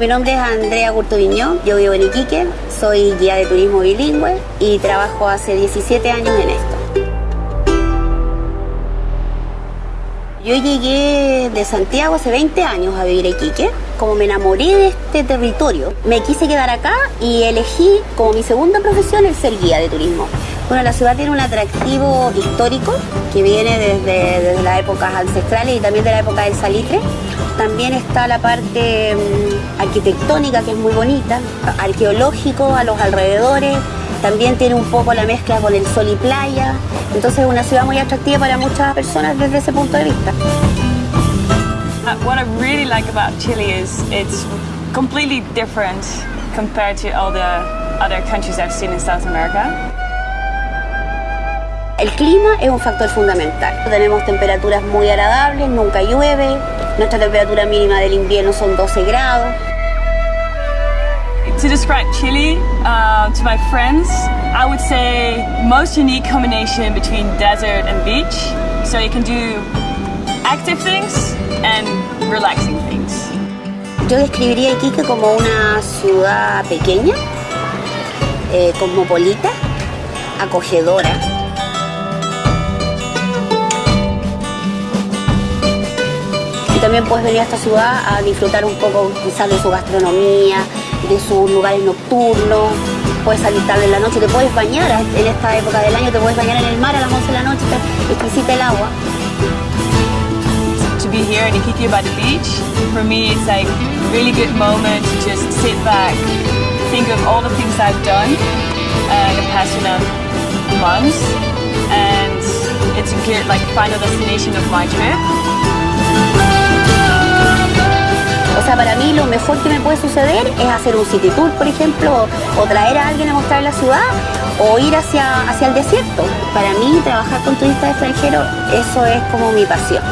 Mi nombre es Andrea Gurtubiñón, yo vivo en Iquique, soy guía de turismo bilingüe y trabajo hace 17 años en esto. Yo llegué de Santiago hace 20 años a vivir a Iquique. Como me enamoré de este territorio, me quise quedar acá y elegí como mi segunda profesión el ser guía de turismo. Bueno, la ciudad tiene un atractivo histórico que viene desde, desde las épocas ancestrales y también de la época del salitre. También está la parte mm, arquitectónica que es muy bonita, arqueológico a los alrededores, también tiene un poco la mezcla con el sol y playa, entonces es una ciudad muy atractiva para muchas personas desde ese punto de vista. Uh, what I really like about Chile is it's completely different compared to all the other countries I've seen in South America. El clima es un factor fundamental. Tenemos temperaturas muy agradables, nunca llueve, nuestra temperatura mínima del invierno son 12 grados. To describe Chile uh, to my friends, I would say most unique combination between desert and beach. So you can do active things and relaxing things. Yo describiría Iquique como una ciudad pequeña, eh, cosmopolita, acogedora. También puedes venir a esta ciudad a disfrutar un poco quizás de su gastronomía, de sus lugares nocturnos. Puedes salir tarde en la noche, te puedes bañar en esta época del año, te puedes bañar en el mar a las 11 de la noche, exquisita el agua. To be here in Iquique by the beach, for me it's like a really good moment to just sit back, think of all the things I've done uh, the past months, and it's a good like final destination of my trip. O sea, para mí lo mejor que me puede suceder es hacer un city tour, por ejemplo, o, traer a alguien a mostrar la ciudad, o ir hacia, hacia el desierto. Para mí, trabajar con turistas extranjeros, eso es como mi pasión.